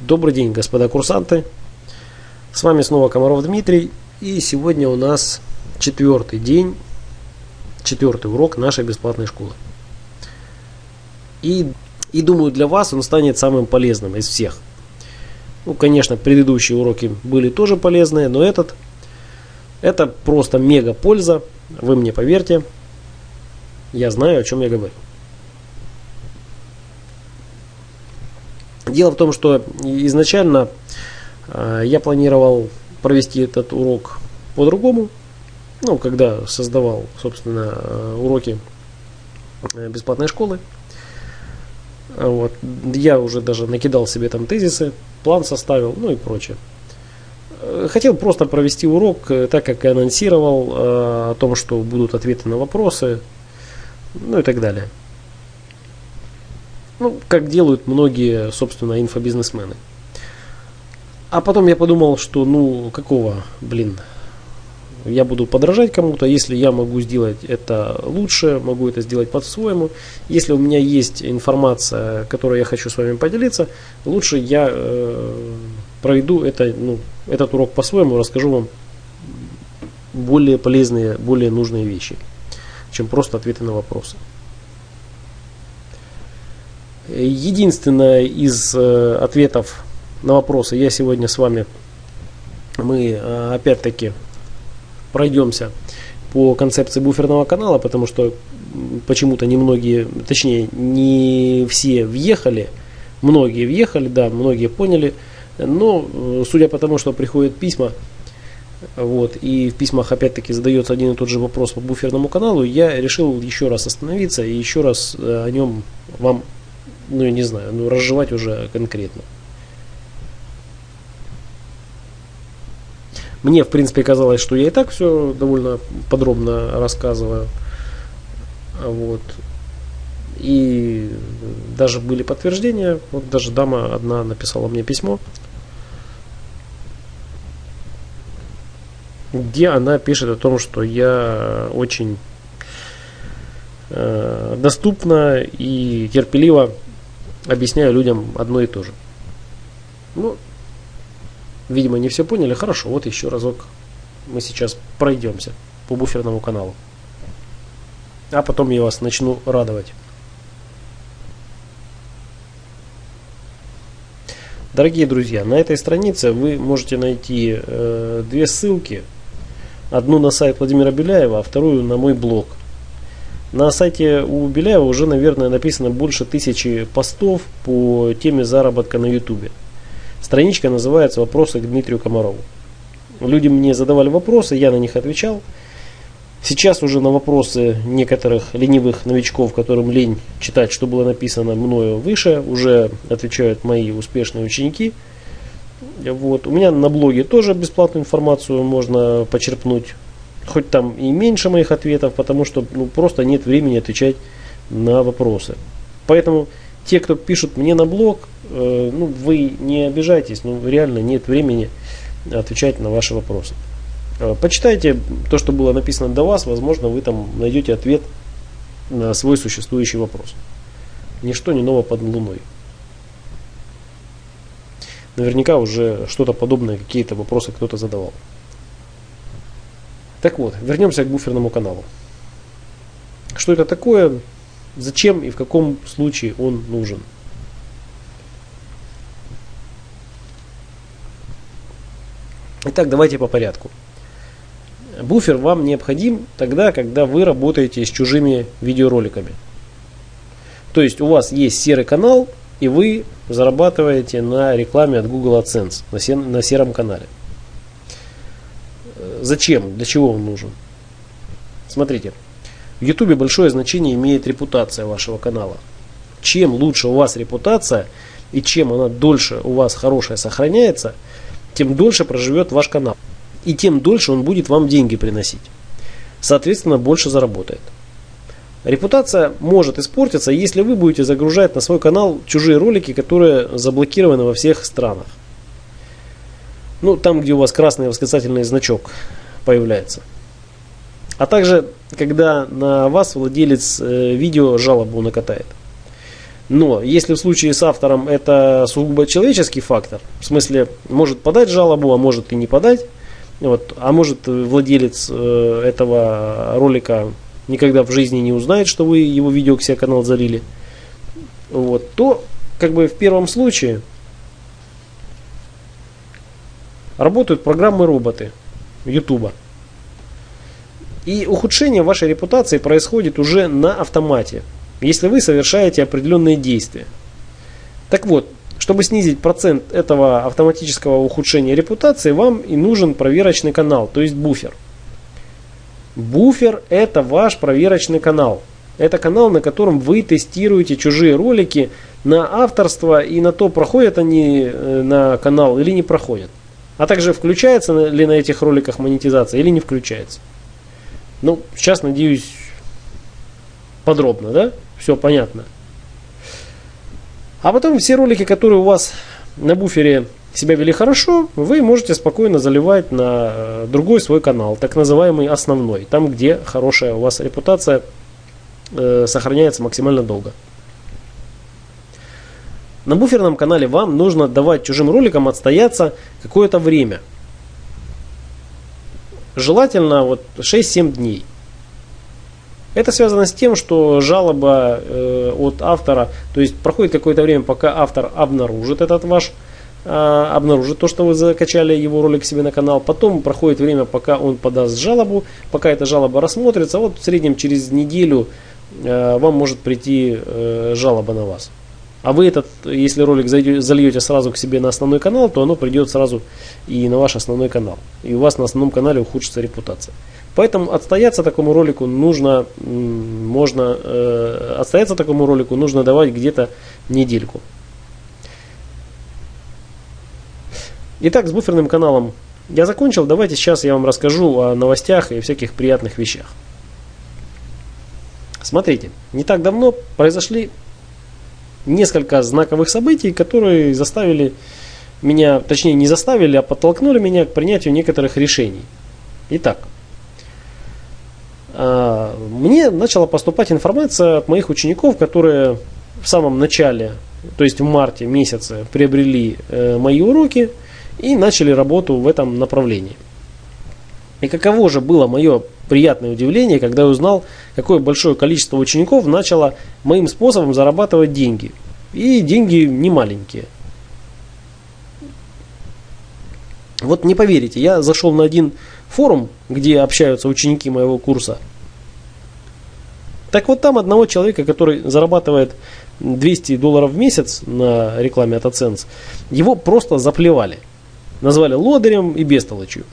Добрый день, господа курсанты. С вами снова Комаров Дмитрий. И сегодня у нас четвертый день, четвертый урок нашей бесплатной школы. И, и думаю, для вас он станет самым полезным из всех. Ну, конечно, предыдущие уроки были тоже полезные, но этот, это просто мега польза. Вы мне поверьте, я знаю, о чем я говорю. Дело в том, что изначально э, я планировал провести этот урок по-другому. Ну, когда создавал, собственно, э, уроки э, бесплатной школы. Вот. Я уже даже накидал себе там тезисы, план составил, ну и прочее. Хотел просто провести урок, так как и анонсировал о том, что будут ответы на вопросы, ну и так далее. Ну, как делают многие, собственно, инфобизнесмены. А потом я подумал, что ну какого, блин, я буду подражать кому-то, если я могу сделать это лучше, могу это сделать по-своему. Если у меня есть информация, которой я хочу с вами поделиться, лучше я э, проведу это, ну, этот урок по-своему, расскажу вам более полезные, более нужные вещи, чем просто ответы на вопросы. Единственное из э, ответов на вопросы я сегодня с вами, мы э, опять-таки пройдемся по концепции буферного канала, потому что почему-то немногие, точнее не все въехали, многие въехали, да, многие поняли, но э, судя по тому, что приходят письма, вот, и в письмах опять-таки задается один и тот же вопрос по буферному каналу, я решил еще раз остановиться и еще раз о нем вам ну, я не знаю, ну, разжевать уже конкретно. Мне, в принципе, казалось, что я и так все довольно подробно рассказываю. Вот. И даже были подтверждения. Вот даже дама одна написала мне письмо, где она пишет о том, что я очень э, доступно и терпеливо объясняю людям одно и то же. Ну, видимо, не все поняли. Хорошо, вот еще разок мы сейчас пройдемся по буферному каналу. А потом я вас начну радовать. Дорогие друзья, на этой странице вы можете найти э, две ссылки. Одну на сайт Владимира Беляева, а вторую на мой блог – на сайте у Беляева уже, наверное, написано больше тысячи постов по теме заработка на Ютубе. Страничка называется «Вопросы к Дмитрию Комарову». Люди мне задавали вопросы, я на них отвечал. Сейчас уже на вопросы некоторых ленивых новичков, которым лень читать, что было написано мною выше, уже отвечают мои успешные ученики. Вот. У меня на блоге тоже бесплатную информацию можно почерпнуть хоть там и меньше моих ответов, потому что ну, просто нет времени отвечать на вопросы. Поэтому те, кто пишут мне на блог, э, ну, вы не обижайтесь, ну, реально нет времени отвечать на ваши вопросы. Э, почитайте то, что было написано до вас, возможно, вы там найдете ответ на свой существующий вопрос. Ничто не ново под луной. Наверняка уже что-то подобное, какие-то вопросы кто-то задавал. Так вот, вернемся к буферному каналу. Что это такое, зачем и в каком случае он нужен? Итак, давайте по порядку. Буфер вам необходим тогда, когда вы работаете с чужими видеороликами. То есть у вас есть серый канал, и вы зарабатываете на рекламе от Google AdSense на сером канале. Зачем? Для чего он нужен? Смотрите, в YouTube большое значение имеет репутация вашего канала. Чем лучше у вас репутация и чем она дольше у вас хорошая сохраняется, тем дольше проживет ваш канал. И тем дольше он будет вам деньги приносить. Соответственно, больше заработает. Репутация может испортиться, если вы будете загружать на свой канал чужие ролики, которые заблокированы во всех странах. Ну, там, где у вас красный восклицательный значок появляется. А также, когда на вас владелец э, видео жалобу накатает. Но если в случае с автором это сугубо человеческий фактор, в смысле может подать жалобу, а может и не подать, вот, а может владелец э, этого ролика никогда в жизни не узнает, что вы его видео к себе канал залили, вот, то как бы в первом случае работают программы-роботы YouTube. И ухудшение вашей репутации происходит уже на автомате, если вы совершаете определенные действия. Так вот, чтобы снизить процент этого автоматического ухудшения репутации, вам и нужен проверочный канал, то есть буфер. Буфер это ваш проверочный канал. Это канал, на котором вы тестируете чужие ролики на авторство и на то, проходят они э, на канал или не проходят. А также включается ли на этих роликах монетизация или не включается. Ну, сейчас, надеюсь, подробно, да? Все понятно. А потом все ролики, которые у вас на буфере себя вели хорошо, вы можете спокойно заливать на э, другой свой канал, так называемый основной, там, где хорошая у вас репутация э, сохраняется максимально долго. На буферном канале вам нужно давать чужим роликам отстояться какое-то время. Желательно вот 6-7 дней. Это связано с тем, что жалоба э, от автора, то есть проходит какое-то время, пока автор обнаружит этот ваш, э, обнаружит то, что вы закачали его ролик себе на канал. Потом проходит время, пока он подаст жалобу, пока эта жалоба рассмотрится. Вот в среднем через неделю э, вам может прийти э, жалоба на вас. А вы этот, если ролик зальете сразу к себе на основной канал, то оно придет сразу и на ваш основной канал. И у вас на основном канале ухудшится репутация. Поэтому отстояться такому ролику нужно, можно, э, отстояться такому ролику нужно давать где-то недельку. Итак, с буферным каналом я закончил. Давайте сейчас я вам расскажу о новостях и всяких приятных вещах. Смотрите, не так давно произошли несколько знаковых событий, которые заставили меня, точнее не заставили, а подтолкнули меня к принятию некоторых решений. Итак, а, мне начала поступать информация от моих учеников, которые в самом начале, то есть в марте месяце, приобрели э, мои уроки и начали работу в этом направлении. И каково же было мое приятное удивление, когда я узнал, какое большое количество учеников начало моим способом зарабатывать деньги. И деньги не маленькие. Вот не поверите, я зашел на один форум, где общаются ученики моего курса. Так вот там одного человека, который зарабатывает 200 долларов в месяц на рекламе от AdSense, его просто заплевали. Назвали лодырем и бестолочью.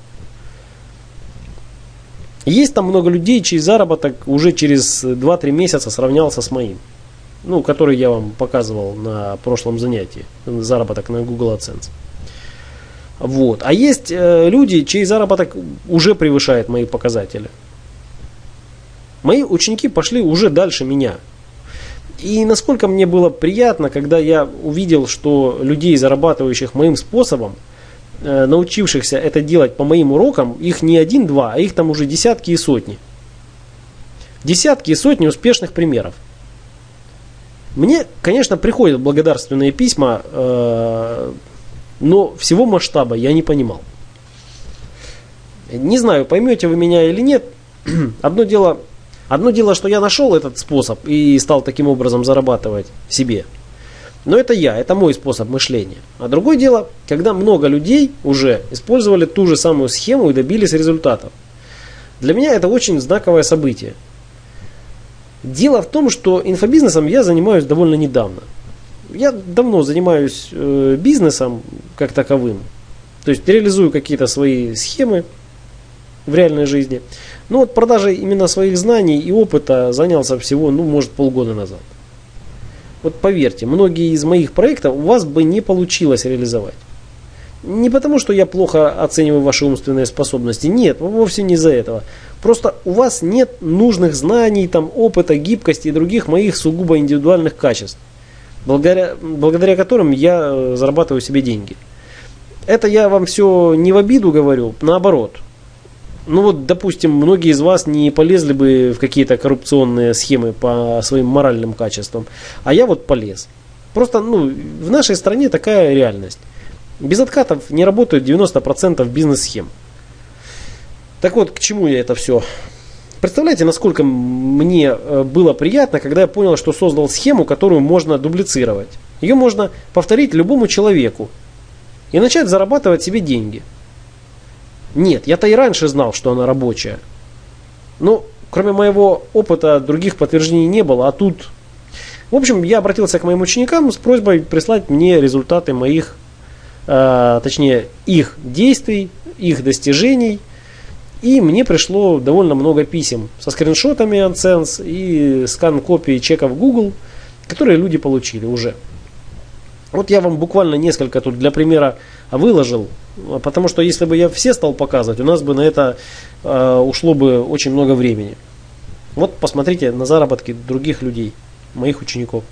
Есть там много людей, чей заработок уже через 2-3 месяца сравнялся с моим. Ну, который я вам показывал на прошлом занятии. Заработок на Google AdSense. Вот. А есть э, люди, чей заработок уже превышает мои показатели. Мои ученики пошли уже дальше меня. И насколько мне было приятно, когда я увидел, что людей, зарабатывающих моим способом, научившихся это делать по моим урокам, их не один-два, а их там уже десятки и сотни. Десятки и сотни успешных примеров. Мне, конечно, приходят благодарственные письма, э, но всего масштаба я не понимал. Не знаю, поймете вы меня или нет. Одно дело, одно дело, что я нашел этот способ и стал таким образом зарабатывать себе. Но это я, это мой способ мышления. А другое дело, когда много людей уже использовали ту же самую схему и добились результатов. Для меня это очень знаковое событие. Дело в том, что инфобизнесом я занимаюсь довольно недавно я давно занимаюсь э, бизнесом как таковым. То есть реализую какие-то свои схемы в реальной жизни. Но вот продажей именно своих знаний и опыта занялся всего, ну, может, полгода назад. Вот поверьте, многие из моих проектов у вас бы не получилось реализовать. Не потому, что я плохо оцениваю ваши умственные способности. Нет, вовсе не из-за этого. Просто у вас нет нужных знаний, там, опыта, гибкости и других моих сугубо индивидуальных качеств благодаря, благодаря которым я э, зарабатываю себе деньги. Это я вам все не в обиду говорю, наоборот. Ну вот, допустим, многие из вас не полезли бы в какие-то коррупционные схемы по своим моральным качествам, а я вот полез. Просто, ну, в нашей стране такая реальность. Без откатов не работают 90% бизнес-схем. Так вот, к чему я это все? Представляете, насколько мне э, было приятно, когда я понял, что создал схему, которую можно дублицировать. Ее можно повторить любому человеку и начать зарабатывать себе деньги – нет, я-то и раньше знал, что она рабочая. Но кроме моего опыта других подтверждений не было, а тут... В общем, я обратился к моим ученикам с просьбой прислать мне результаты моих, э, точнее, их действий, их достижений. И мне пришло довольно много писем со скриншотами AdSense и скан копии чеков Google, которые люди получили уже. Вот я вам буквально несколько тут для примера выложил. Потому что если бы я все стал показывать, у нас бы на это э, ушло бы очень много времени. Вот посмотрите на заработки других людей, моих учеников.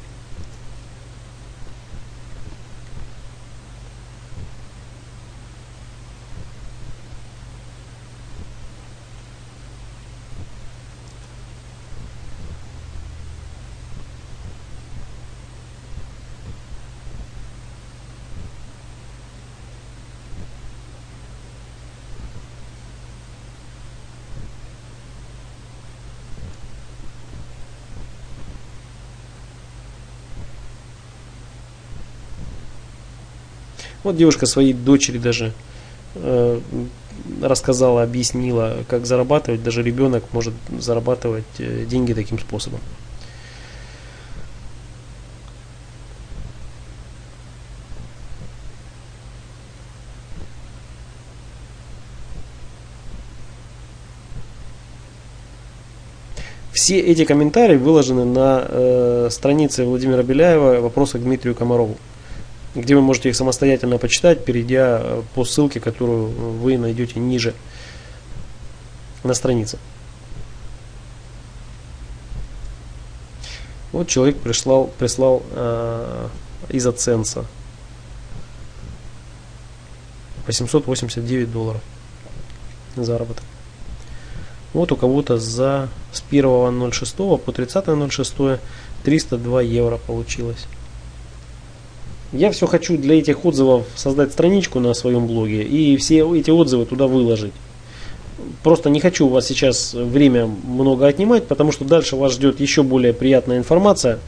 Вот девушка своей дочери даже э, рассказала, объяснила, как зарабатывать. Даже ребенок может зарабатывать э, деньги таким способом. Все эти комментарии выложены на э, странице Владимира Беляева «Вопросы к Дмитрию Комарову» где вы можете их самостоятельно почитать, перейдя э, по ссылке, которую вы найдете ниже на странице. Вот человек прислал, прислал э, из Аценса 889 долларов заработок. Вот у кого-то за с 1.06 по 30.06 302 евро получилось. Я все хочу для этих отзывов создать страничку на своем блоге и все эти отзывы туда выложить. Просто не хочу у вас сейчас время много отнимать, потому что дальше вас ждет еще более приятная информация.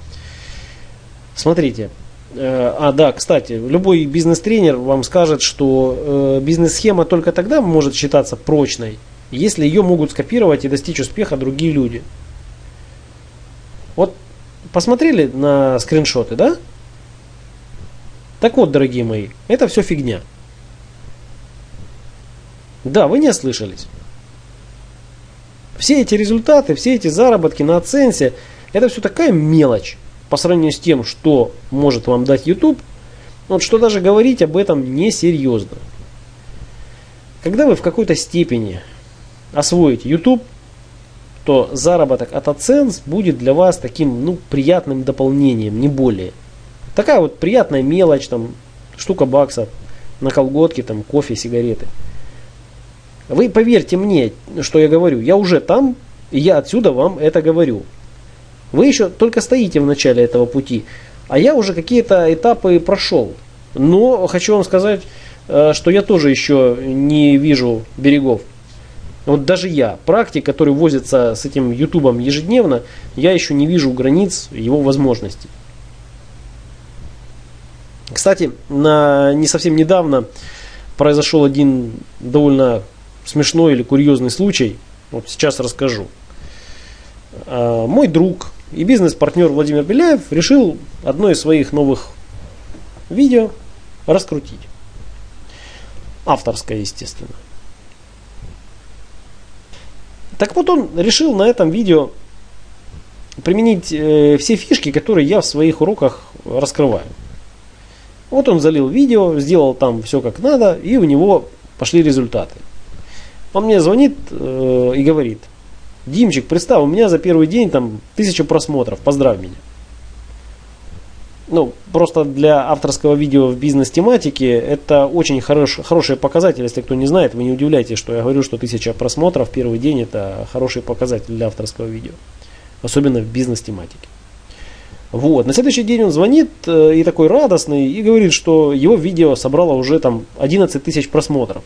Смотрите. Э, а, да, кстати, любой бизнес-тренер вам скажет, что э, бизнес-схема только тогда может считаться прочной, если ее могут скопировать и достичь успеха другие люди. Вот посмотрели на скриншоты, да? Так вот, дорогие мои, это все фигня. Да, вы не ослышались. Все эти результаты, все эти заработки на оценсе, это все такая мелочь по сравнению с тем, что может вам дать YouTube, вот что даже говорить об этом несерьезно. Когда вы в какой-то степени освоите YouTube, то заработок от AdSense будет для вас таким ну, приятным дополнением, не более – Такая вот приятная мелочь, там, штука баксов на колготки, там, кофе, сигареты. Вы поверьте мне, что я говорю, я уже там, и я отсюда вам это говорю. Вы еще только стоите в начале этого пути, а я уже какие-то этапы прошел. Но хочу вам сказать, э, что я тоже еще не вижу берегов. Вот даже я, практик, который возится с этим ютубом ежедневно, я еще не вижу границ его возможностей. Кстати, на, не совсем недавно произошел один довольно смешной или курьезный случай. Вот сейчас расскажу. А, мой друг и бизнес-партнер Владимир Беляев решил одно из своих новых видео раскрутить. Авторское, естественно. Так вот он решил на этом видео применить э, все фишки, которые я в своих уроках раскрываю. Вот он залил видео, сделал там все как надо, и у него пошли результаты. Он мне звонит э, и говорит, Димчик, представь, у меня за первый день там тысяча просмотров, поздравь меня. ну, просто для авторского видео в бизнес-тематике это очень хорош, хороший показатель. Если кто не знает, вы не удивляйтесь, что я говорю, что тысяча просмотров в первый день это хороший показатель для авторского видео. Особенно в бизнес-тематике. Вот. На следующий день он звонит э, и такой радостный и говорит, что его видео собрало уже там 11 тысяч просмотров.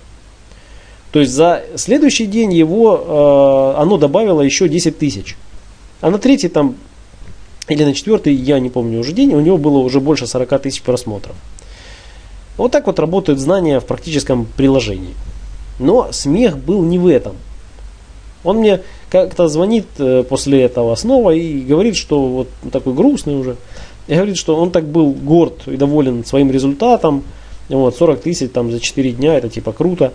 То есть за следующий день его э, оно добавило еще 10 тысяч. А на третий там или на четвертый, я не помню уже день, у него было уже больше 40 тысяч просмотров. Вот так вот работают знания в практическом приложении. Но смех был не в этом. Он мне как-то звонит э, после этого снова и говорит, что вот такой грустный уже. И говорит, что он так был горд и доволен своим результатом. Вот, 40 тысяч там за 4 дня, это типа круто.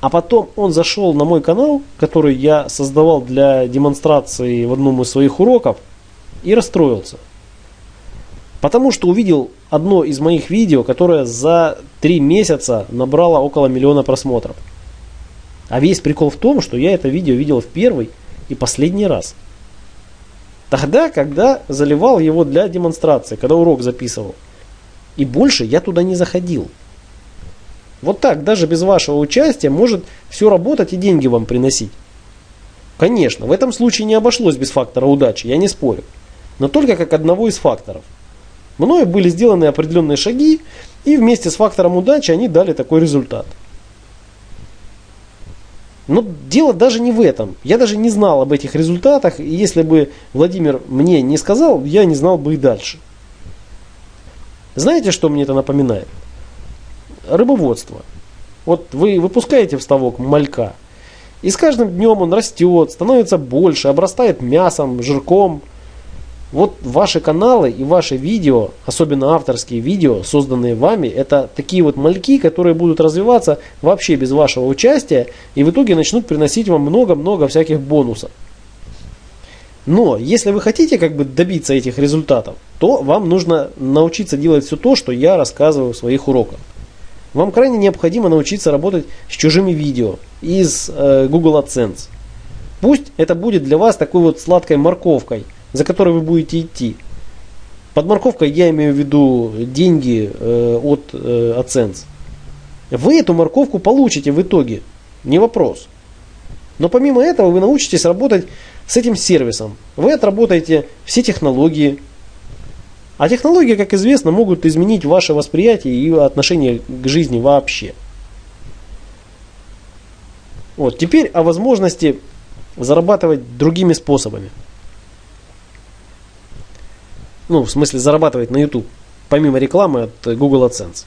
А потом он зашел на мой канал, который я создавал для демонстрации в одном из своих уроков и расстроился. Потому что увидел одно из моих видео, которое за три месяца набрало около миллиона просмотров. А весь прикол в том, что я это видео видел в первый и последний раз. Тогда, когда заливал его для демонстрации, когда урок записывал. И больше я туда не заходил. Вот так, даже без вашего участия, может все работать и деньги вам приносить. Конечно, в этом случае не обошлось без фактора удачи, я не спорю но только как одного из факторов. Мною были сделаны определенные шаги, и вместе с фактором удачи они дали такой результат. Но дело даже не в этом. Я даже не знал об этих результатах, и если бы Владимир мне не сказал, я не знал бы и дальше. Знаете, что мне это напоминает? Рыбоводство. Вот вы выпускаете в ставок малька, и с каждым днем он растет, становится больше, обрастает мясом, жирком – вот ваши каналы и ваши видео, особенно авторские видео, созданные вами, это такие вот мальки, которые будут развиваться вообще без вашего участия и в итоге начнут приносить вам много-много всяких бонусов. Но если вы хотите как бы добиться этих результатов, то вам нужно научиться делать все то, что я рассказываю в своих уроках. Вам крайне необходимо научиться работать с чужими видео из э, Google AdSense. Пусть это будет для вас такой вот сладкой морковкой – за которой вы будете идти. Под морковкой я имею в виду деньги э, от э, AdSense. Вы эту морковку получите в итоге, не вопрос. Но помимо этого вы научитесь работать с этим сервисом. Вы отработаете все технологии. А технологии, как известно, могут изменить ваше восприятие и отношение к жизни вообще. Вот, теперь о возможности зарабатывать другими способами. Ну, в смысле зарабатывать на YouTube, помимо рекламы от Google AdSense.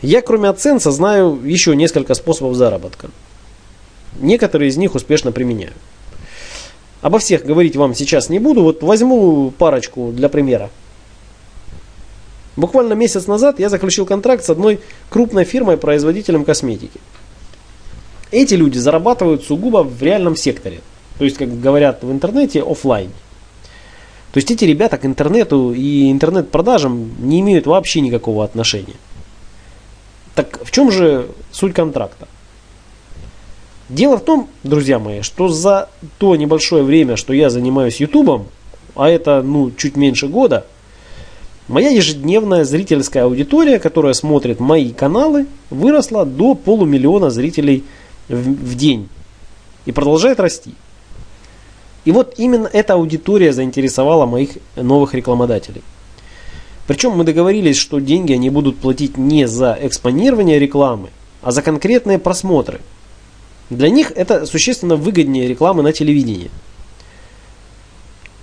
Я, кроме AdSense, знаю еще несколько способов заработка. Некоторые из них успешно применяю. Обо всех говорить вам сейчас не буду, вот возьму парочку для примера. Буквально месяц назад я заключил контракт с одной крупной фирмой-производителем косметики. Эти люди зарабатывают сугубо в реальном секторе. То есть, как говорят в интернете, офлайн. То есть эти ребята к интернету и интернет-продажам не имеют вообще никакого отношения. Так в чем же суть контракта? Дело в том, друзья мои, что за то небольшое время, что я занимаюсь ютубом, а это ну чуть меньше года, моя ежедневная зрительская аудитория, которая смотрит мои каналы, выросла до полумиллиона зрителей в, в день и продолжает расти. И вот именно эта аудитория заинтересовала моих новых рекламодателей. Причем мы договорились, что деньги они будут платить не за экспонирование рекламы, а за конкретные просмотры. Для них это существенно выгоднее рекламы на телевидении.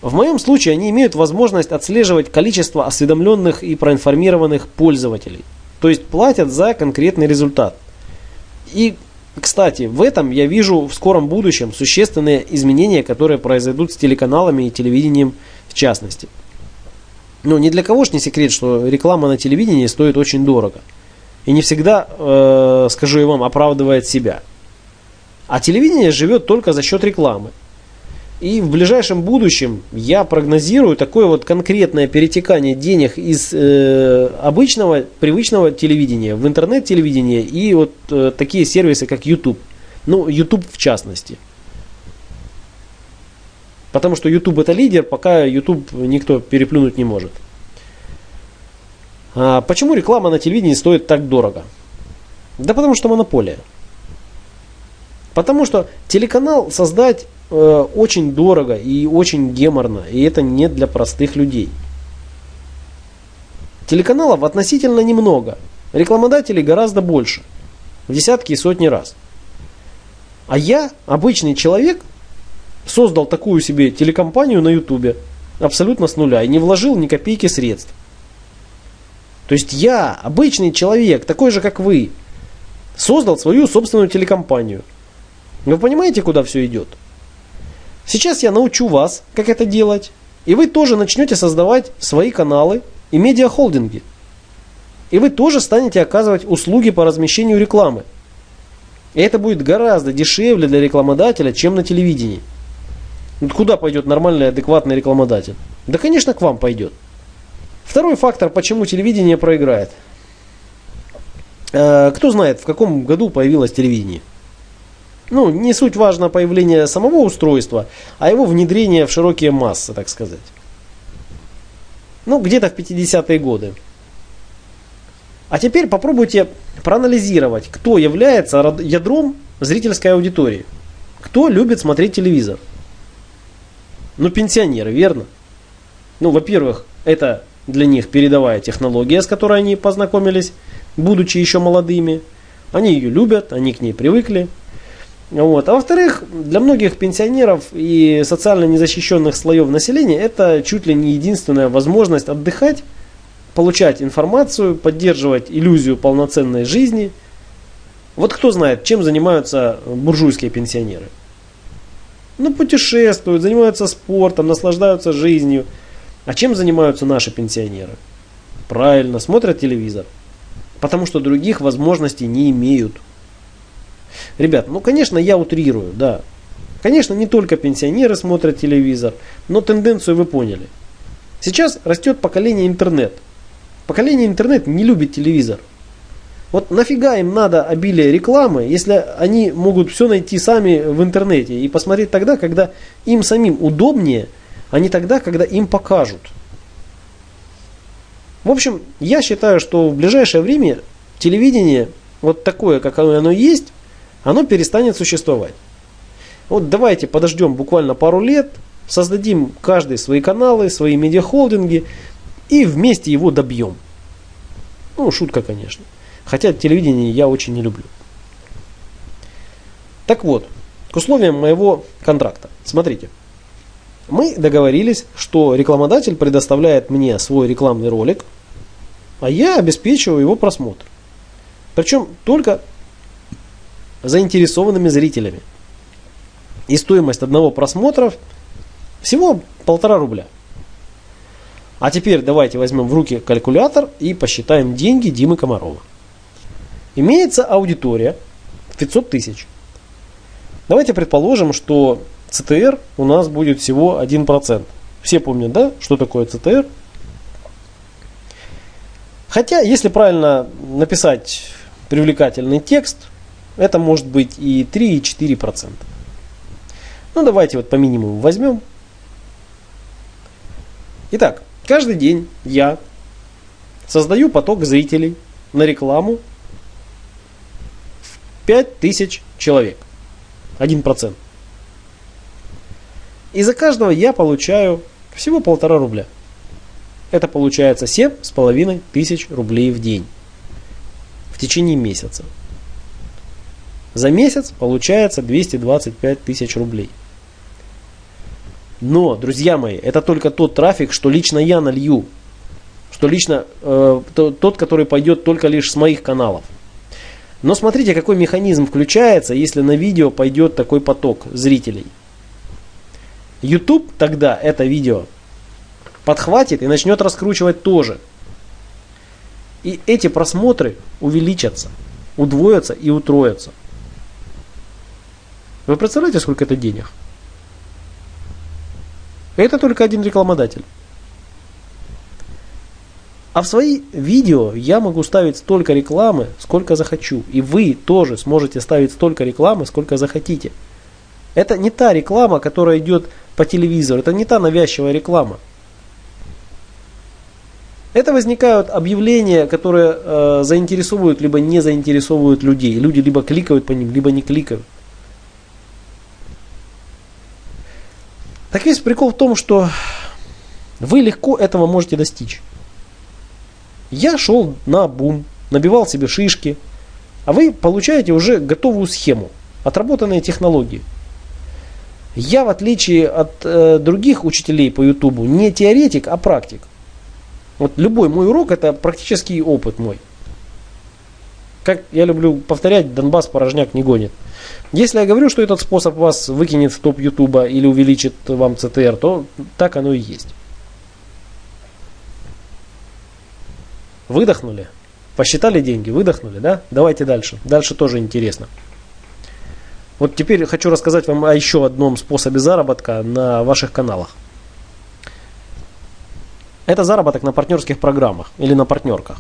В моем случае они имеют возможность отслеживать количество осведомленных и проинформированных пользователей. То есть платят за конкретный результат. И кстати, в этом я вижу в скором будущем существенные изменения, которые произойдут с телеканалами и телевидением в частности. Но ни для кого ж не секрет, что реклама на телевидении стоит очень дорого. И не всегда, э, скажу я вам, оправдывает себя. А телевидение живет только за счет рекламы. И в ближайшем будущем я прогнозирую такое вот конкретное перетекание денег из э, обычного, привычного телевидения в интернет-телевидение и вот э, такие сервисы, как YouTube. Ну, YouTube в частности. Потому что YouTube это лидер, пока YouTube никто переплюнуть не может. А почему реклама на телевидении стоит так дорого? Да потому что монополия. Потому что телеканал создать э, очень дорого и очень геморно, и это не для простых людей. Телеканалов относительно немного, рекламодателей гораздо больше, в десятки и сотни раз. А я, обычный человек, создал такую себе телекомпанию на ютубе абсолютно с нуля и не вложил ни копейки средств. То есть я, обычный человек, такой же как вы, создал свою собственную телекомпанию. Вы понимаете, куда все идет? Сейчас я научу вас, как это делать, и вы тоже начнете создавать свои каналы и медиахолдинги. И вы тоже станете оказывать услуги по размещению рекламы. И это будет гораздо дешевле для рекламодателя, чем на телевидении. Вот куда пойдет нормальный, адекватный рекламодатель? Да, конечно, к вам пойдет. Второй фактор, почему телевидение проиграет. Э, кто знает, в каком году появилось телевидение? Ну, не суть важно появление самого устройства, а его внедрение в широкие массы, так сказать. Ну, где-то в 50-е годы. А теперь попробуйте проанализировать, кто является ядром зрительской аудитории. Кто любит смотреть телевизор? Ну, пенсионеры, верно? Ну, во-первых, это для них передовая технология, с которой они познакомились, будучи еще молодыми. Они ее любят, они к ней привыкли. Вот. А во-вторых, для многих пенсионеров и социально незащищенных слоев населения это чуть ли не единственная возможность отдыхать, получать информацию, поддерживать иллюзию полноценной жизни. Вот кто знает, чем занимаются буржуйские пенсионеры. Ну, путешествуют, занимаются спортом, наслаждаются жизнью. А чем занимаются наши пенсионеры? Правильно, смотрят телевизор. Потому что других возможностей не имеют. Ребят, ну конечно я утрирую, да. Конечно, не только пенсионеры смотрят телевизор, но тенденцию вы поняли. Сейчас растет поколение интернет. Поколение интернет не любит телевизор. Вот нафига им надо обилие рекламы, если они могут все найти сами в интернете и посмотреть тогда, когда им самим удобнее, а не тогда, когда им покажут. В общем, я считаю, что в ближайшее время телевидение, вот такое, как оно есть, оно перестанет существовать. Вот давайте подождем буквально пару лет, создадим каждый свои каналы, свои медиахолдинги и вместе его добьем. Ну, шутка, конечно. Хотя телевидение я очень не люблю. Так вот, к условиям моего контракта. Смотрите. Мы договорились, что рекламодатель предоставляет мне свой рекламный ролик, а я обеспечиваю его просмотр. Причем только заинтересованными зрителями. И стоимость одного просмотра всего полтора рубля. А теперь давайте возьмем в руки калькулятор и посчитаем деньги Димы Комарова. Имеется аудитория 500 тысяч. Давайте предположим, что ЦТР у нас будет всего 1%. Все помнят, да, что такое ЦТР? Хотя, если правильно написать привлекательный текст, это может быть и 3, и 4%. Ну, давайте вот по минимуму возьмем. Итак, каждый день я создаю поток зрителей на рекламу в 5000 человек. 1%. И за каждого я получаю всего полтора рубля. Это получается 7,5 тысяч рублей в день. В течение месяца. За месяц получается 225 тысяч рублей. Но, друзья мои, это только тот трафик, что лично я налью. Что лично э, тот, который пойдет только лишь с моих каналов. Но смотрите, какой механизм включается, если на видео пойдет такой поток зрителей. YouTube тогда это видео подхватит и начнет раскручивать тоже. И эти просмотры увеличатся, удвоятся и утроятся. Вы представляете, сколько это денег? Это только один рекламодатель. А в свои видео я могу ставить столько рекламы, сколько захочу. И вы тоже сможете ставить столько рекламы, сколько захотите. Это не та реклама, которая идет по телевизору. Это не та навязчивая реклама. Это возникают объявления, которые э, заинтересовывают, либо не заинтересовывают людей. Люди либо кликают по ним, либо не кликают. Так весь прикол в том, что вы легко этого можете достичь. Я шел на бум, набивал себе шишки, а вы получаете уже готовую схему, отработанные технологии. Я, в отличие от э, других учителей по Ютубу, не теоретик, а практик. Вот любой мой урок это практический опыт мой. Как я люблю повторять, Донбасс порожняк не гонит. Если я говорю, что этот способ вас выкинет в топ Ютуба или увеличит вам ЦТР, то так оно и есть. Выдохнули? Посчитали деньги? Выдохнули, да? Давайте дальше. Дальше тоже интересно. Вот теперь хочу рассказать вам о еще одном способе заработка на ваших каналах. Это заработок на партнерских программах или на партнерках.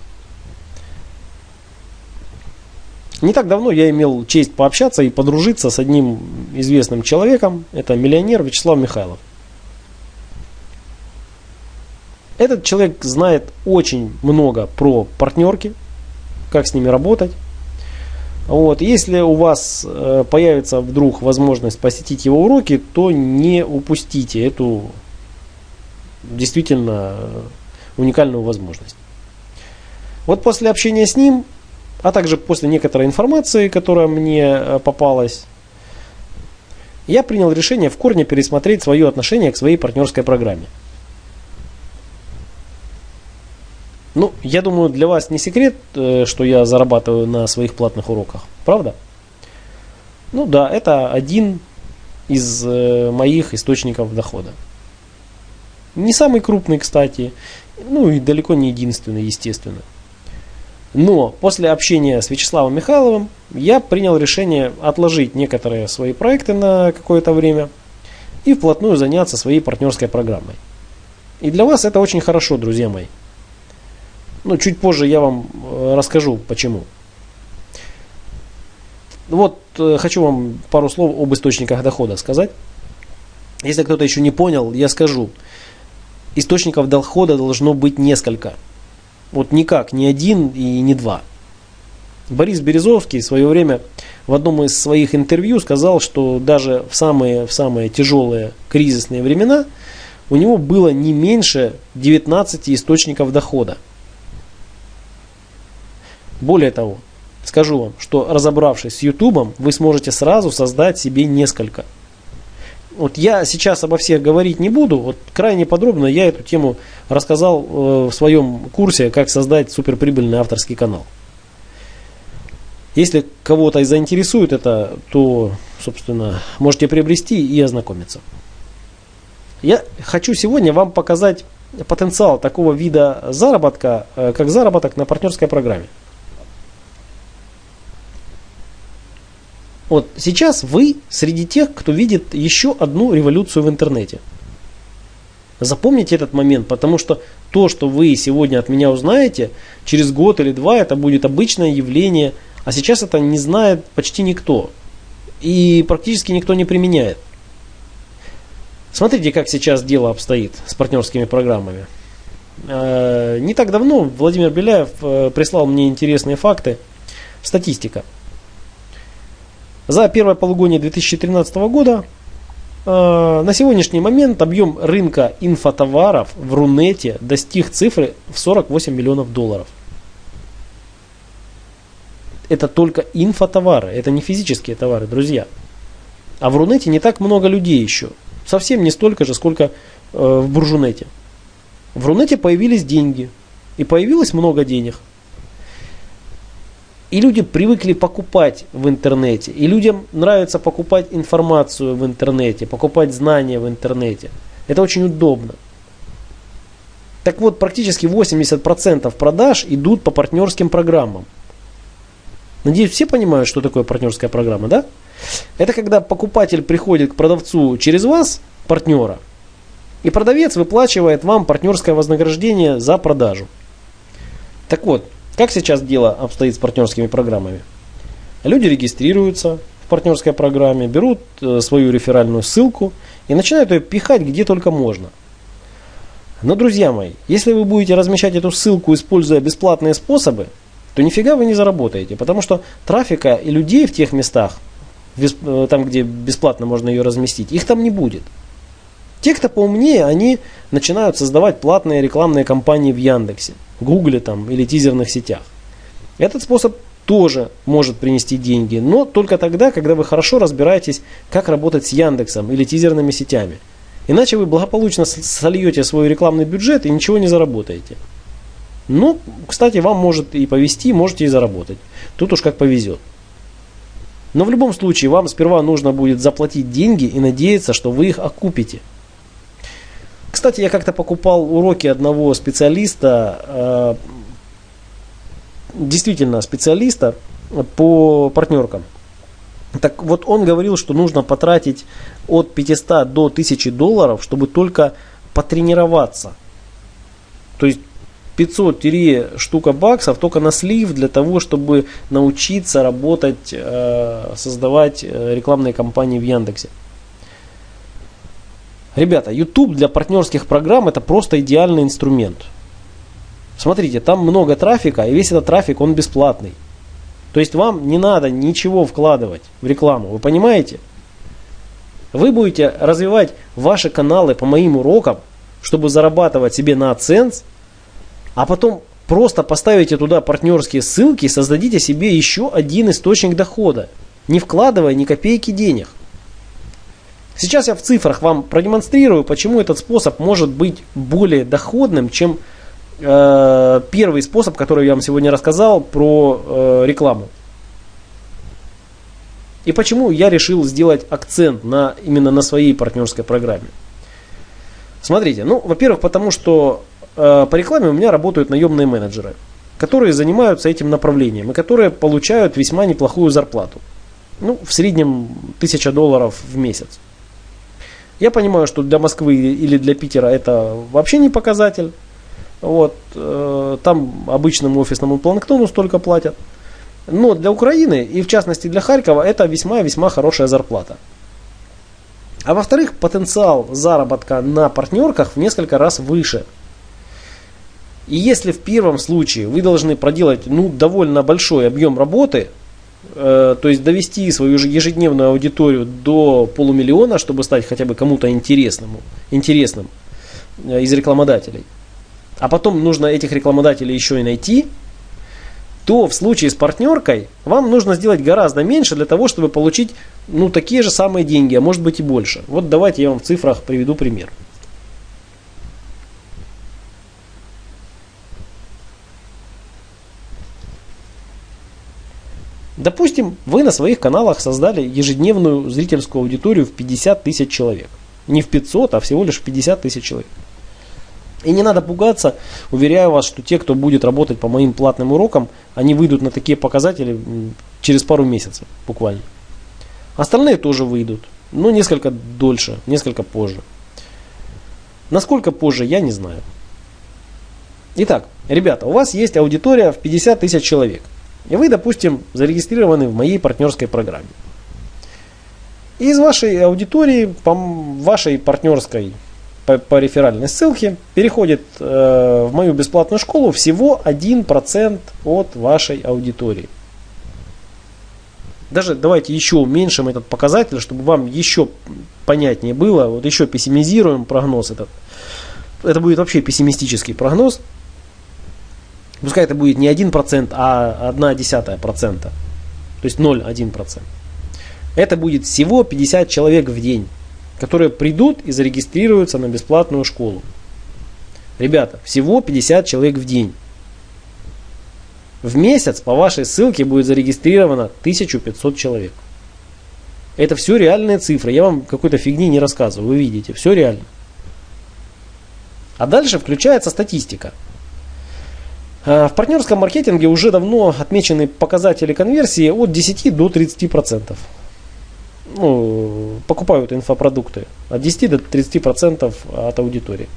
Не так давно я имел честь пообщаться и подружиться с одним известным человеком. Это миллионер Вячеслав Михайлов. Этот человек знает очень много про партнерки, как с ними работать. Вот. Если у вас э, появится вдруг возможность посетить его уроки, то не упустите эту действительно уникальную возможность. Вот после общения с ним, а также после некоторой информации, которая мне э, попалась, я принял решение в корне пересмотреть свое отношение к своей партнерской программе. Ну, я думаю, для вас не секрет, э, что я зарабатываю на своих платных уроках. Правда? Ну да, это один из э, моих источников дохода. Не самый крупный, кстати. Ну и далеко не единственный, естественно. Но после общения с Вячеславом Михайловым я принял решение отложить некоторые свои проекты на какое-то время и вплотную заняться своей партнерской программой. И для вас это очень хорошо, друзья мои. Ну, чуть позже я вам э, расскажу, почему. Вот э, хочу вам пару слов об источниках дохода сказать. Если кто-то еще не понял, я скажу. Источников дохода должно быть несколько. Вот никак, не один и не два. Борис Березовский в свое время в одном из своих интервью сказал, что даже в самые, в самые тяжелые кризисные времена у него было не меньше 19 источников дохода. Более того, скажу вам, что разобравшись с YouTube, вы сможете сразу создать себе несколько. Вот я сейчас обо всех говорить не буду, вот крайне подробно я эту тему рассказал э, в своем курсе, как создать суперприбыльный авторский канал. Если кого-то заинтересует это, то, собственно, можете приобрести и ознакомиться. Я хочу сегодня вам показать потенциал такого вида заработка, э, как заработок на партнерской программе. Вот сейчас вы среди тех, кто видит еще одну революцию в интернете. Запомните этот момент, потому что то, что вы сегодня от меня узнаете, через год или два это будет обычное явление, а сейчас это не знает почти никто. И практически никто не применяет. Смотрите, как сейчас дело обстоит с партнерскими программами. Э, не так давно Владимир Беляев э, прислал мне интересные факты. Статистика. За первое полугодие 2013 года э, на сегодняшний момент объем рынка инфотоваров в Рунете достиг цифры в 48 миллионов долларов. Это только инфотовары, это не физические товары, друзья. А в Рунете не так много людей еще. Совсем не столько же, сколько э, в Буржунете. В Рунете появились деньги. И появилось много денег. И люди привыкли покупать в интернете. И людям нравится покупать информацию в интернете, покупать знания в интернете. Это очень удобно. Так вот, практически 80% продаж идут по партнерским программам. Надеюсь, все понимают, что такое партнерская программа, да? Это когда покупатель приходит к продавцу через вас, партнера, и продавец выплачивает вам партнерское вознаграждение за продажу. Так вот, как сейчас дело обстоит с партнерскими программами? Люди регистрируются в партнерской программе, берут э, свою реферальную ссылку и начинают ее пихать где только можно. Но, друзья мои, если вы будете размещать эту ссылку, используя бесплатные способы, то нифига вы не заработаете, потому что трафика и людей в тех местах, э, там, где бесплатно можно ее разместить, их там не будет. Те, кто поумнее, они начинают создавать платные рекламные кампании в Яндексе, Гугле там или тизерных сетях. Этот способ тоже может принести деньги, но только тогда, когда вы хорошо разбираетесь, как работать с Яндексом или тизерными сетями. Иначе вы благополучно сольете свой рекламный бюджет и ничего не заработаете. Ну, кстати, вам может и повезти, можете и заработать. Тут уж как повезет. Но в любом случае вам сперва нужно будет заплатить деньги и надеяться, что вы их окупите. Кстати, я как-то покупал уроки одного специалиста, э, действительно специалиста по партнеркам. Так вот он говорил, что нужно потратить от 500 до 1000 долларов, чтобы только потренироваться. То есть 500 штука баксов только на слив для того, чтобы научиться работать, э, создавать э, рекламные кампании в Яндексе. Ребята, YouTube для партнерских программ это просто идеальный инструмент. Смотрите, там много трафика, и весь этот трафик, он бесплатный. То есть вам не надо ничего вкладывать в рекламу, вы понимаете? Вы будете развивать ваши каналы по моим урокам, чтобы зарабатывать себе на AdSense, а потом просто поставите туда партнерские ссылки и создадите себе еще один источник дохода, не вкладывая ни копейки денег. Сейчас я в цифрах вам продемонстрирую, почему этот способ может быть более доходным, чем э, первый способ, который я вам сегодня рассказал про э, рекламу. И почему я решил сделать акцент на, именно на своей партнерской программе. Смотрите, ну, во-первых, потому что э, по рекламе у меня работают наемные менеджеры, которые занимаются этим направлением и которые получают весьма неплохую зарплату. Ну, в среднем 1000 долларов в месяц. Я понимаю, что для Москвы или для Питера это вообще не показатель. Вот, э, там обычному офисному планктону столько платят. Но для Украины и в частности для Харькова это весьма-весьма хорошая зарплата. А во-вторых, потенциал заработка на партнерках в несколько раз выше. И если в первом случае вы должны проделать ну, довольно большой объем работы, то есть довести свою ежедневную аудиторию до полумиллиона, чтобы стать хотя бы кому-то интересным, интересным э, из рекламодателей, а потом нужно этих рекламодателей еще и найти, то в случае с партнеркой вам нужно сделать гораздо меньше для того, чтобы получить ну, такие же самые деньги, а может быть и больше. Вот давайте я вам в цифрах приведу пример. Допустим, вы на своих каналах создали ежедневную зрительскую аудиторию в 50 тысяч человек. Не в 500, а всего лишь в 50 тысяч человек. И не надо пугаться, уверяю вас, что те, кто будет работать по моим платным урокам, они выйдут на такие показатели через пару месяцев буквально. Остальные тоже выйдут, но несколько дольше, несколько позже. Насколько позже, я не знаю. Итак, ребята, у вас есть аудитория в 50 тысяч человек – и вы, допустим, зарегистрированы в моей партнерской программе. И из вашей аудитории, по вашей партнерской по, по реферальной ссылке, переходит э, в мою бесплатную школу всего 1% от вашей аудитории. Даже давайте еще уменьшим этот показатель, чтобы вам еще понятнее было. Вот еще пессимизируем прогноз этот. Это будет вообще пессимистический прогноз. Пускай это будет не 1%, а 0,1%. То есть 0,1%. Это будет всего 50 человек в день, которые придут и зарегистрируются на бесплатную школу. Ребята, всего 50 человек в день. В месяц по вашей ссылке будет зарегистрировано 1500 человек. Это все реальные цифры. Я вам какой-то фигни не рассказываю. Вы видите, все реально. А дальше включается статистика. Э, в партнерском маркетинге уже давно отмечены показатели конверсии от 10 до 30%. Ну, покупают инфопродукты от 10 до 30% от аудитории.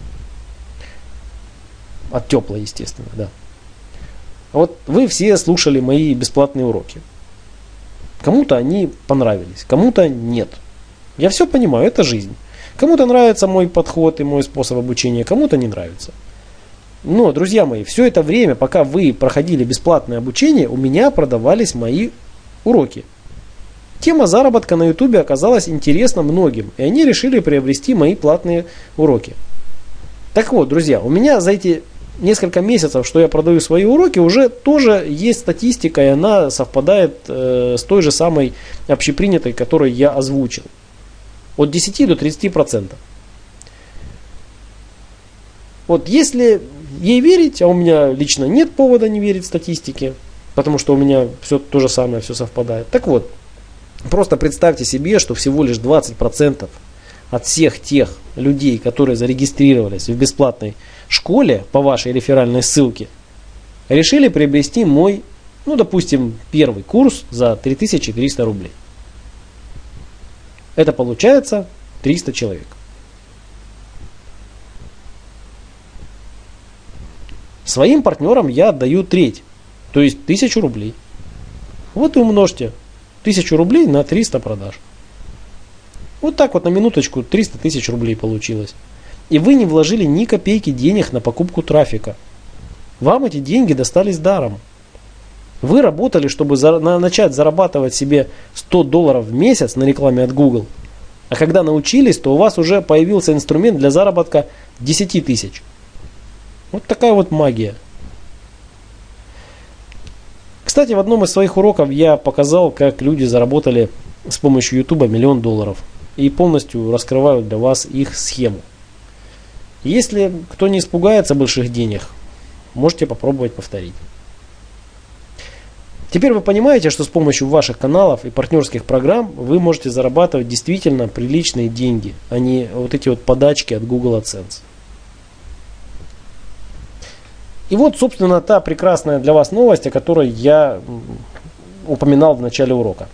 От теплой, естественно, да. Вот вы все слушали мои бесплатные уроки. Кому-то они понравились, кому-то нет. Я все понимаю, это жизнь. Кому-то нравится мой подход и мой способ обучения, кому-то не нравится. Но, друзья мои, все это время, пока вы проходили бесплатное обучение, у меня продавались мои уроки. Тема заработка на ютубе оказалась интересна многим, и они решили приобрести мои платные уроки. Так вот, друзья, у меня за эти несколько месяцев, что я продаю свои уроки, уже тоже есть статистика, и она совпадает э, с той же самой общепринятой, которую я озвучил. От 10 до 30 процентов. Вот если ей верить, а у меня лично нет повода не верить статистике, потому что у меня все то же самое, все совпадает. Так вот, просто представьте себе, что всего лишь 20% процентов от всех тех людей, которые зарегистрировались в бесплатной школе по вашей реферальной ссылке, решили приобрести мой, ну, допустим, первый курс за 3300 рублей. Это получается 300 человек. Своим партнерам я отдаю треть, то есть 1000 рублей. Вот и умножьте 1000 рублей на 300 продаж. Вот так вот на минуточку 300 тысяч рублей получилось. И вы не вложили ни копейки денег на покупку трафика. Вам эти деньги достались даром. Вы работали, чтобы за, на, начать зарабатывать себе 100 долларов в месяц на рекламе от Google. А когда научились, то у вас уже появился инструмент для заработка 10 тысяч. Вот такая вот магия. Кстати, в одном из своих уроков я показал, как люди заработали с помощью YouTube миллион долларов и полностью раскрывают для вас их схему. Если кто не испугается больших денег, можете попробовать повторить. Теперь вы понимаете, что с помощью ваших каналов и партнерских программ вы можете зарабатывать действительно приличные деньги, а не вот эти вот подачки от Google AdSense. И вот, собственно, та прекрасная для вас новость, о которой я упоминал в начале урока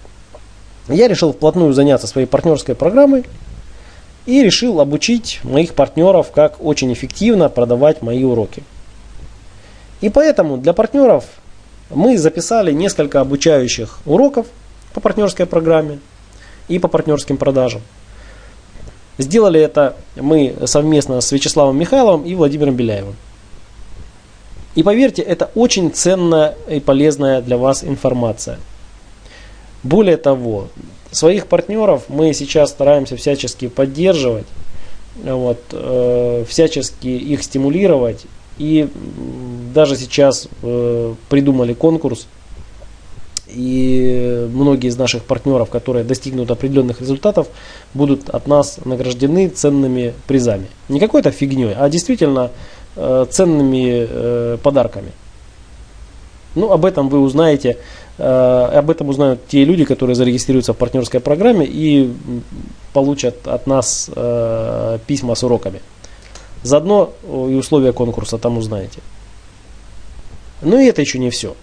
я решил вплотную заняться своей партнерской программой и решил обучить моих партнеров, как очень эффективно продавать мои уроки. И поэтому для партнеров мы записали несколько обучающих уроков по партнерской программе и по партнерским продажам. Сделали это мы совместно с Вячеславом Михайловым и Владимиром Беляевым. И поверьте, это очень ценная и полезная для вас информация – более того, своих партнеров мы сейчас стараемся всячески поддерживать, вот, э, всячески их стимулировать. И даже сейчас э, придумали конкурс, и многие из наших партнеров, которые достигнут определенных результатов, будут от нас награждены ценными призами. Не какой-то фигней, а действительно э, ценными э, подарками. Ну, об этом вы узнаете Э, об этом узнают те люди, которые зарегистрируются в партнерской программе и получат от нас э, письма с уроками. Заодно и условия конкурса там узнаете. Но и это еще не все.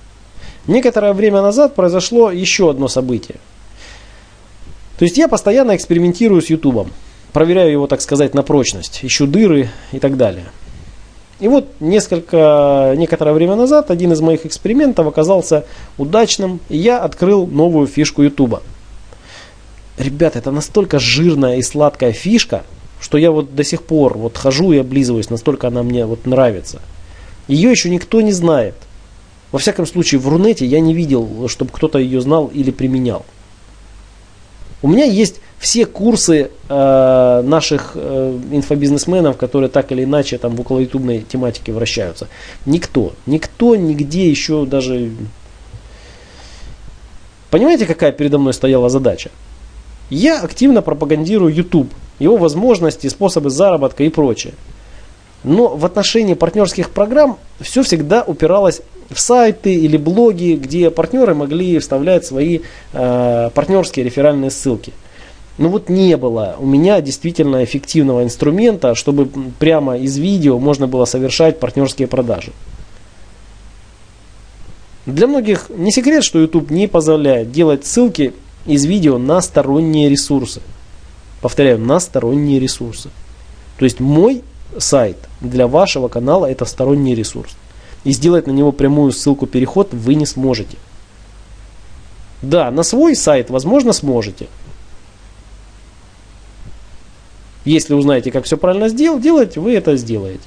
Некоторое время назад произошло еще одно событие. То есть я постоянно экспериментирую с YouTube. Проверяю его, так сказать, на прочность. Ищу дыры и так далее. И вот несколько, некоторое время назад один из моих экспериментов оказался удачным, и я открыл новую фишку YouTube. Ребята, это настолько жирная и сладкая фишка, что я вот до сих пор вот хожу и облизываюсь, настолько она мне вот нравится. Ее еще никто не знает. Во всяком случае, в Рунете я не видел, чтобы кто-то ее знал или применял. У меня есть все курсы э, наших э, инфобизнесменов, которые так или иначе там в около ютубной тематике вращаются. Никто, никто нигде еще даже... Понимаете, какая передо мной стояла задача? Я активно пропагандирую YouTube, его возможности, способы заработка и прочее. Но в отношении партнерских программ все всегда упиралось в сайты или блоги, где партнеры могли вставлять свои э, партнерские реферальные ссылки. Но вот не было у меня действительно эффективного инструмента, чтобы прямо из видео можно было совершать партнерские продажи. Для многих не секрет, что YouTube не позволяет делать ссылки из видео на сторонние ресурсы. Повторяю, на сторонние ресурсы. То есть мой сайт для вашего канала это сторонний ресурс и сделать на него прямую ссылку переход вы не сможете. Да, на свой сайт, возможно, сможете. Если узнаете, как все правильно сделать, делать, вы это сделаете.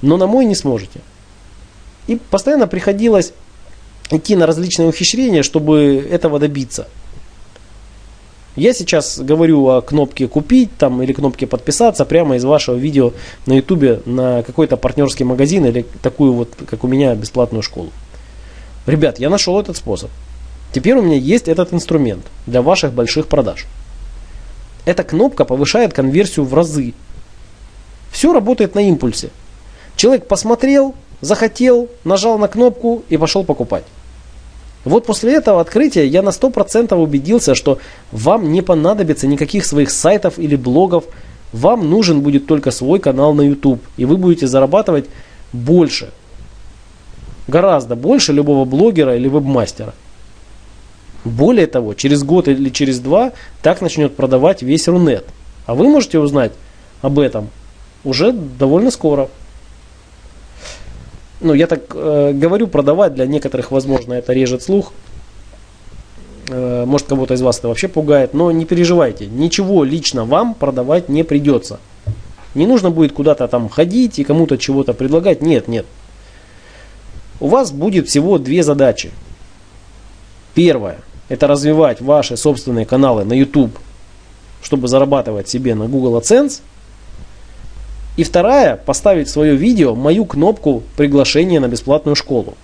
Но на мой не сможете. И постоянно приходилось идти на различные ухищрения, чтобы этого добиться. Я сейчас говорю о кнопке купить там, или кнопке подписаться прямо из вашего видео на ютубе на какой-то партнерский магазин или такую вот, как у меня, бесплатную школу. Ребят, я нашел этот способ. Теперь у меня есть этот инструмент для ваших больших продаж. Эта кнопка повышает конверсию в разы. Все работает на импульсе. Человек посмотрел, захотел, нажал на кнопку и пошел покупать. Вот после этого открытия я на 100% убедился, что вам не понадобится никаких своих сайтов или блогов. Вам нужен будет только свой канал на YouTube. И вы будете зарабатывать больше. Гораздо больше любого блогера или вебмастера. Более того, через год или через два так начнет продавать весь Рунет. А вы можете узнать об этом уже довольно скоро ну, я так э, говорю, продавать для некоторых, возможно, это режет слух. Э, может, кого-то из вас это вообще пугает, но не переживайте, ничего лично вам продавать не придется. Не нужно будет куда-то там ходить и кому-то чего-то предлагать. Нет, нет. У вас будет всего две задачи. Первое – это развивать ваши собственные каналы на YouTube, чтобы зарабатывать себе на Google AdSense – и вторая, поставить в свое видео мою кнопку приглашения на бесплатную школу.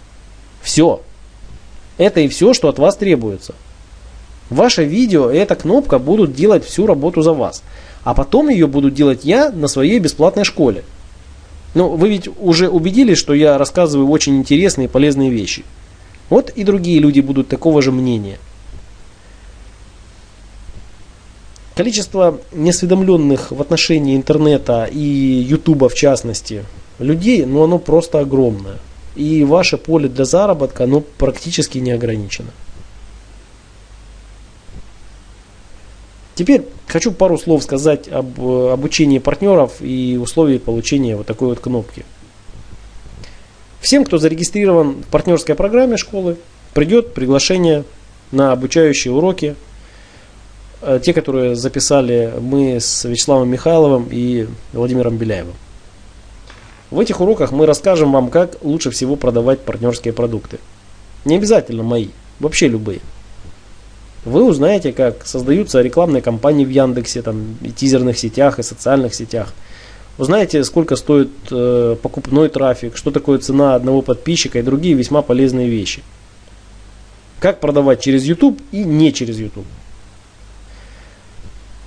Все. Это и все, что от вас требуется. Ваше видео и эта кнопка будут делать всю работу за вас. А потом ее буду делать я на своей бесплатной школе. Ну, вы ведь уже убедились, что я рассказываю очень интересные и полезные вещи. Вот и другие люди будут такого же мнения. Количество неосведомленных в отношении интернета и ютуба в частности людей, ну оно просто огромное. И ваше поле для заработка, оно практически не ограничено. Теперь хочу пару слов сказать об обучении партнеров и условии получения вот такой вот кнопки. Всем, кто зарегистрирован в партнерской программе школы, придет приглашение на обучающие уроки Э, те, которые записали мы с Вячеславом Михайловым и Владимиром Беляевым. В этих уроках мы расскажем вам, как лучше всего продавать партнерские продукты. Не обязательно мои, вообще любые. Вы узнаете, как создаются рекламные кампании в Яндексе, там, и тизерных сетях, и социальных сетях. Узнаете, сколько стоит э, покупной трафик, что такое цена одного подписчика и другие весьма полезные вещи. Как продавать через YouTube и не через YouTube.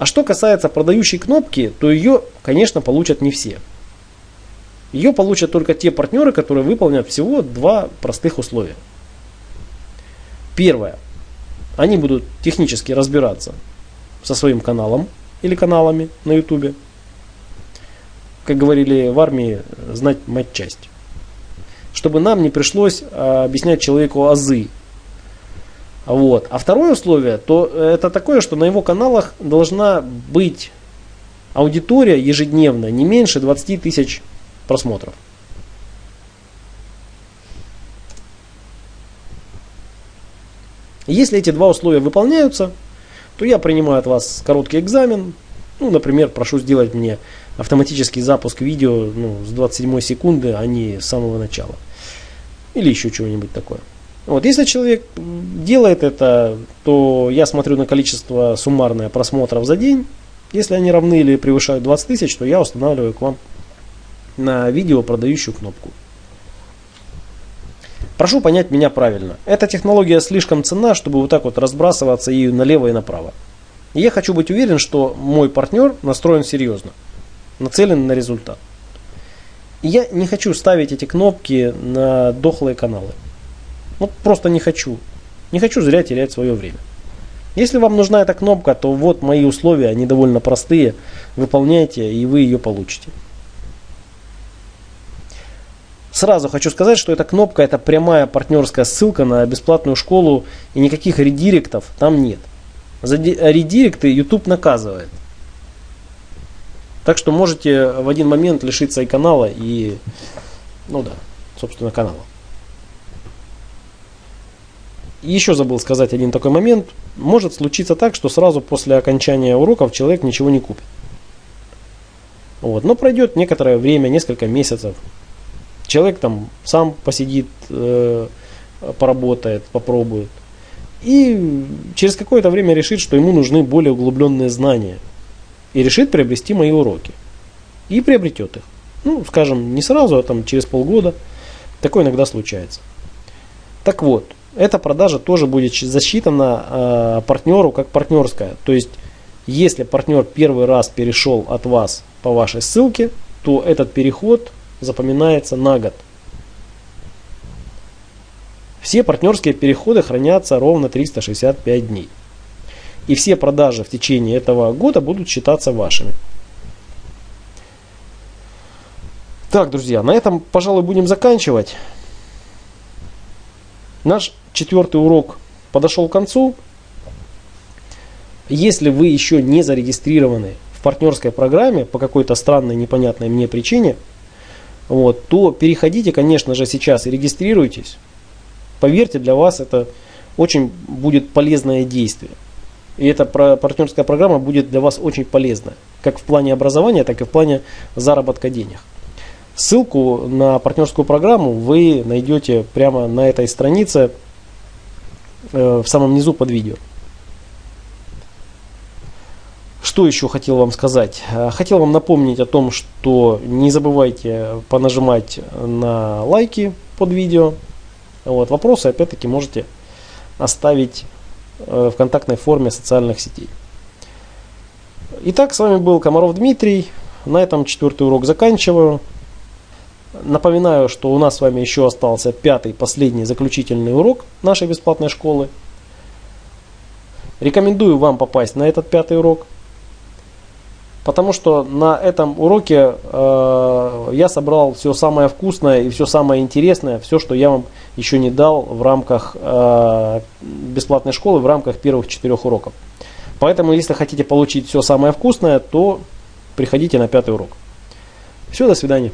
А что касается продающей кнопки, то ее, конечно, получат не все. Ее получат только те партнеры, которые выполнят всего два простых условия. Первое. Они будут технически разбираться со своим каналом или каналами на YouTube. Как говорили в армии, знать мать часть. Чтобы нам не пришлось а, объяснять человеку азы вот. А второе условие, то это такое, что на его каналах должна быть аудитория ежедневно не меньше 20 тысяч просмотров. Если эти два условия выполняются, то я принимаю от вас короткий экзамен. Ну, например, прошу сделать мне автоматический запуск видео ну, с 27 секунды, а не с самого начала. Или еще чего-нибудь такое. Вот, если человек делает это, то я смотрю на количество суммарное просмотров за день. Если они равны или превышают 20 тысяч, то я устанавливаю к вам на видео продающую кнопку. Прошу понять меня правильно. Эта технология слишком ценна, чтобы вот так вот разбрасываться ею налево и направо. И я хочу быть уверен, что мой партнер настроен серьезно, нацелен на результат. И я не хочу ставить эти кнопки на дохлые каналы. Вот просто не хочу. Не хочу зря терять свое время. Если вам нужна эта кнопка, то вот мои условия, они довольно простые. Выполняйте, и вы ее получите. Сразу хочу сказать, что эта кнопка это прямая партнерская ссылка на бесплатную школу и никаких редиректов там нет. За редиректы YouTube наказывает. Так что можете в один момент лишиться и канала, и, ну да, собственно, канала. Еще забыл сказать один такой момент. Может случиться так, что сразу после окончания уроков человек ничего не купит. Вот. Но пройдет некоторое время, несколько месяцев. Человек там сам посидит, э, поработает, попробует. И через какое-то время решит, что ему нужны более углубленные знания. И решит приобрести мои уроки. И приобретет их. Ну, скажем, не сразу, а там через полгода. Такое иногда случается. Так вот, эта продажа тоже будет засчитана э, партнеру как партнерская. То есть, если партнер первый раз перешел от вас по вашей ссылке, то этот переход запоминается на год. Все партнерские переходы хранятся ровно 365 дней. И все продажи в течение этого года будут считаться вашими. Так, друзья, на этом, пожалуй, будем заканчивать. Наш четвертый урок подошел к концу. Если вы еще не зарегистрированы в партнерской программе по какой-то странной, непонятной мне причине, вот, то переходите, конечно же, сейчас и регистрируйтесь. Поверьте, для вас это очень будет полезное действие. И эта партнерская программа будет для вас очень полезна, как в плане образования, так и в плане заработка денег. Ссылку на партнерскую программу вы найдете прямо на этой странице в самом низу под видео. Что еще хотел вам сказать? Э, хотел вам напомнить о том, что не забывайте понажимать на лайки под видео. Вот, вопросы опять-таки можете оставить э, в контактной форме социальных сетей. Итак, с вами был Комаров Дмитрий. На этом четвертый урок заканчиваю. Напоминаю, что у нас с вами еще остался пятый, последний, заключительный урок нашей бесплатной школы. Рекомендую вам попасть на этот пятый урок, потому что на этом уроке э, я собрал все самое вкусное и все самое интересное, все, что я вам еще не дал в рамках э, бесплатной школы, в рамках первых четырех уроков. Поэтому, если хотите получить все самое вкусное, то приходите на пятый урок. Все, до свидания.